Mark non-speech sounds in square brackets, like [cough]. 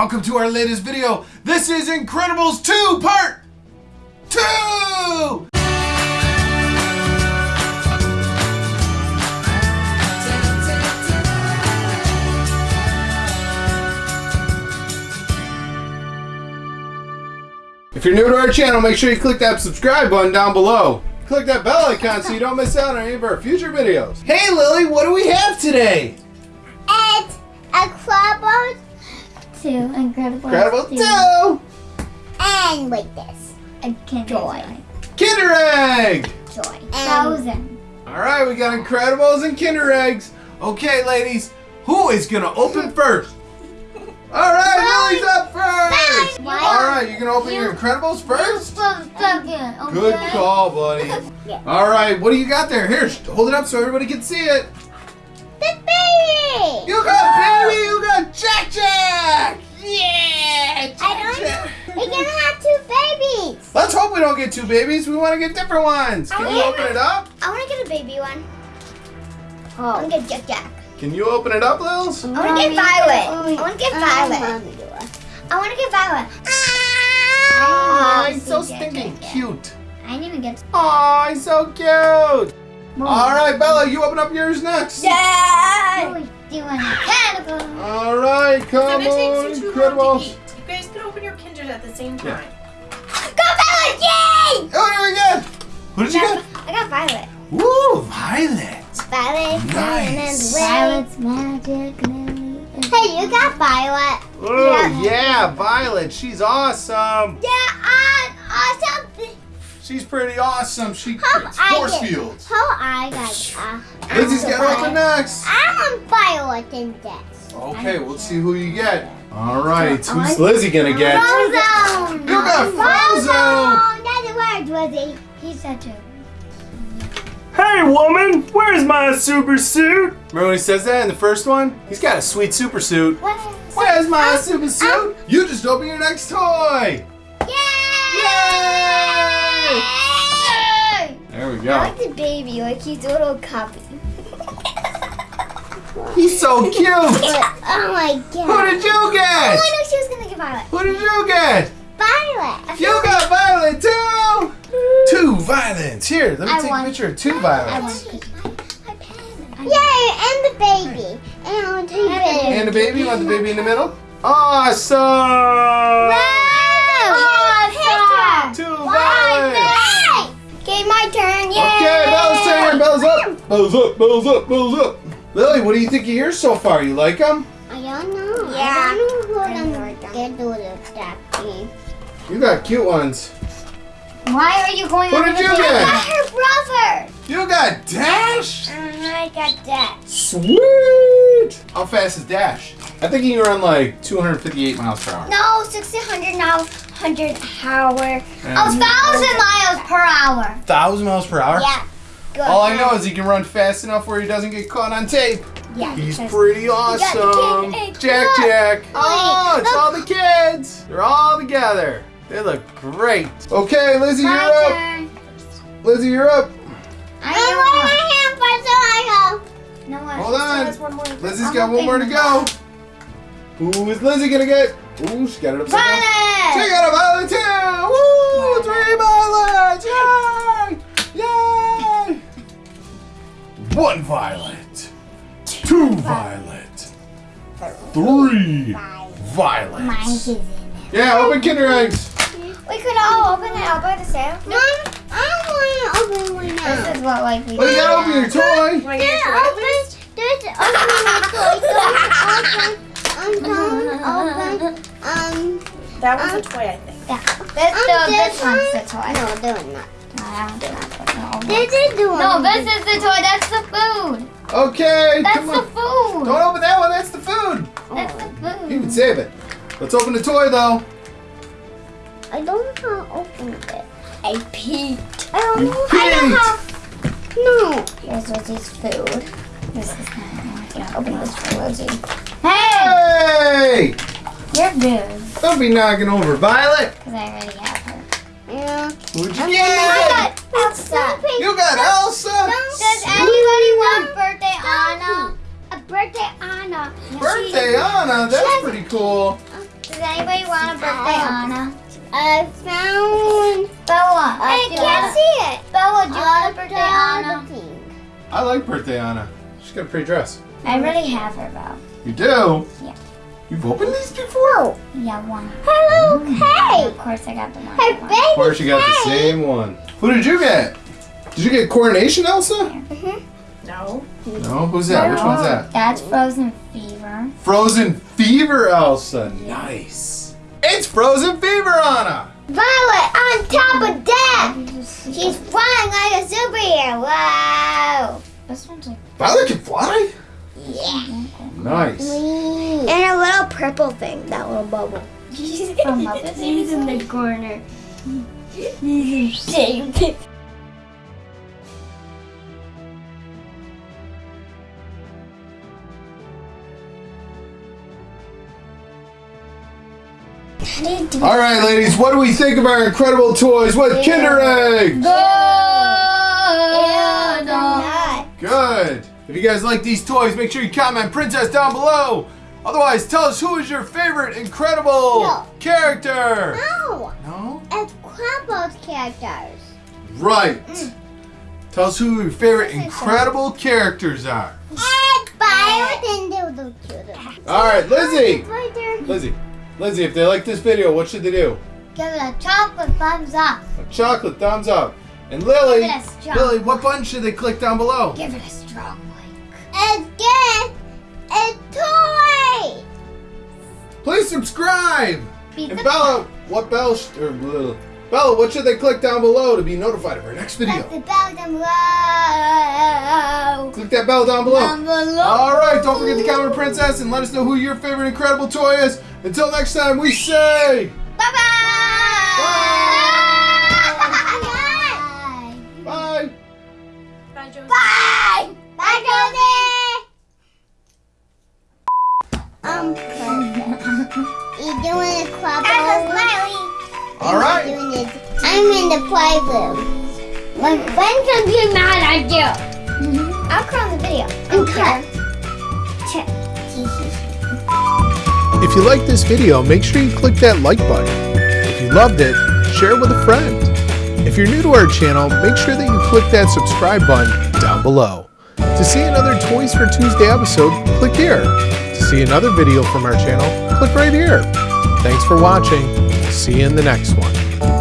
Welcome to our latest video. This is Incredibles 2 Part 2! If you're new to our channel, make sure you click that subscribe button down below. Click that bell icon so you don't miss out on any of our future videos. Hey Lily, what do we have today? It's a Incredibles 2. Incredibles Incredible 2. 2! And with this. A Kinder Joy. Kinder Egg! Joy. Thousand. Alright, we got Incredibles and Kinder Eggs. Okay, ladies, who is gonna open [laughs] first? Alright, Lily's up first! Why? Alright, you're gonna open your Incredibles first? Second. Good call, buddy. [laughs] Yeah. Alright, what do you got there? Here, hold it up so everybody can see it. The baby. You got baby, you got Jack Jack! Yeah! Jack I don't Jack. know. We're gonna have two babies. Let's hope we don't get two babies. We want to get different ones. Can you Oh, open it up? I want to get a baby one. I Oh. want to get Jack Jack. Can you open it up, Lils? I want to get Violet. I want to get Violet. I want to get Violet. Ah, Oh, he's so stinking cute. I didn't even get. Oh, he's so cute. All right, Bella, you open up yours next. Yeah. Always doing cannibal. All right, come if it on, takes you incredible. long to eat, you guys can open your kinders at the same Yeah. time. Go Violet! Yay! Oh, what do we get? What did you get? I got Violet. Ooh, Violet. Violet. Nice. Violet's magic lily. Hey, you got Violet. Oh, yeah, Violet. She's awesome. Yeah, awesome. She's pretty awesome. She How creates I force get- fields. How I got. Uh, Lizzie's got to open next. I'm on Violet in this. Okay, we'll see who you get. All right, who's Lizzie gonna get? Frozone. You got Frozone. That's the word, Lizzie. He's such a. Hey woman, where's my super suit? Remember when he says that in the first one? He's got a sweet super suit. What? Where's my super suit? You just open your next toy. Yay! There we go. I like the baby, like he's a little copy. He's so cute. [laughs] Oh my god. Who did you Oh, get? I know she was gonna get Violet. Who did you get? Violet. You got Violet too. Two violets. Here, let me I take a picture of two I violets. want Yay, and the baby. And I two babies. And the baby. You want the baby in the middle? Awesome. Awesome. Two violets. Okay, my turn. Yay! Okay, Bella's turn. Bella's up. Bella's up. Bella's up. Bella's up. Lily, what do you think of yours so far? You like them? I don't know. Yeah. I don't know who I them know it. get do that thing. You got cute ones. Why are you going Who over did the you table? get? Her brother. You got Dash. I got Dash. Sweet. How fast is Dash? I think he can run like 258 miles per hour. No, 1600 now, 100 hour. And Oh, 1,000 miles per hour. 1,000 miles per hour? Yeah. Good. All I know is he can run fast enough where he doesn't get caught on tape. Yeah. He's pretty awesome. Jack Look. Jack. Oh, it's look. all the kids. They're all together. They look great. Okay, Lizzie, you're My up. Lizzie, you're up. I want my hand first, so I No, I Hold still on. has one more. Lizzie's I'm got one more to go. Who is Lizzie gonna get? Ooh, she got it upside down. She Violet. got a violet too! Woo! Three violets! Yay! Yay! One violet. Two violet. Three go. violets. Mine is in. Yeah, open Kinder eggs. We could all open it all by the same. Mom, I don't want to open one now. This is what like we Well, you gotta open your toy. Want to get There, your toy? open. There's open my toy. Open. Open. Open. Um. That was a toy, I think. Yeah. This, Um, the, this this one's the toy. No, they're not. No, that not. no. This is the one. No, this is the toy. That's the food. Okay, That's come the on. food. Don't open that one, that's the food. That's the food. You can save it. Let's open the toy though. I don't know how to open it. I peeked. I don't You know. I don't peeked. have. No. Here's Lizzie's food. This is not. Yeah, open this for Lizzie. Hey, Hey! You're good. Don't be knocking over Violet. Because I already have her. Yeah. Who'd you I get? got Elsa. You got Elsa. Does anybody want birthday Anna? A birthday Anna. Birthday Anna. That's pretty cool. Does anybody want a birthday Anna? I found. Bella. I do can't wanna- see it. Bella, do you want a birthday Anna? Anna? I like birthday Anna. She's got a pretty dress. I already have her though. You do? Yeah. You've opened these before? Yeah, one. Hello, mm. Of hey. course, I got the one. Her baby. Of course, you got the same one. Who did you get? Did you get Coronation Elsa? Mm-hmm. No. No. Who's that? Which one's that? That's Frozen Fever. Frozen Fever Elsa. Nice. It's Frozen Fever Anna. Violet on top of that. She's flying like a superhero. Wow. This one's like Violet can fly? Yeah. Nice. And a little purple thing, that little bubble. [laughs] from Muppets. He's in the corner. [laughs] All right, ladies, what do we think of our incredible toys with Kinder Eggs? Good. You guys like these toys, make sure you comment Princess down below. Otherwise, tell us who is your favorite incredible No. character. No, No? it's Quabble's characters. Right. Mm. Tell us who your favorite incredible characters are. And Violet and Doodle Doodle. All right, Lizzie. Lizzie. Lizzie, if they like this video, what should they do? Give it a chocolate thumbs up. A chocolate thumbs up. And Lily, Give it a strong Lily, what button should they click down below? Give it a strong good. It's toy. Please subscribe. And Bella, what bell? Sh- or, uh, Bella, what should they click down below to be notified of our next video? Press the bell down below. Click that bell down below. Down below. All right, don't forget to comment Princess and let us know who your favorite incredible toy is. Until next time, we say Bye bye. I'm the playroom. When when can be mad at you? Mm-hmm. I'll close the video. And cut. If you like this video, make sure you click that like button. If you loved it, share it with a friend. If you're new to our channel, make sure that you click that subscribe button down below. To see another Toys for Tuesday episode, click here. To see another video from our channel, click right here. Thanks for watching. See you in the next one.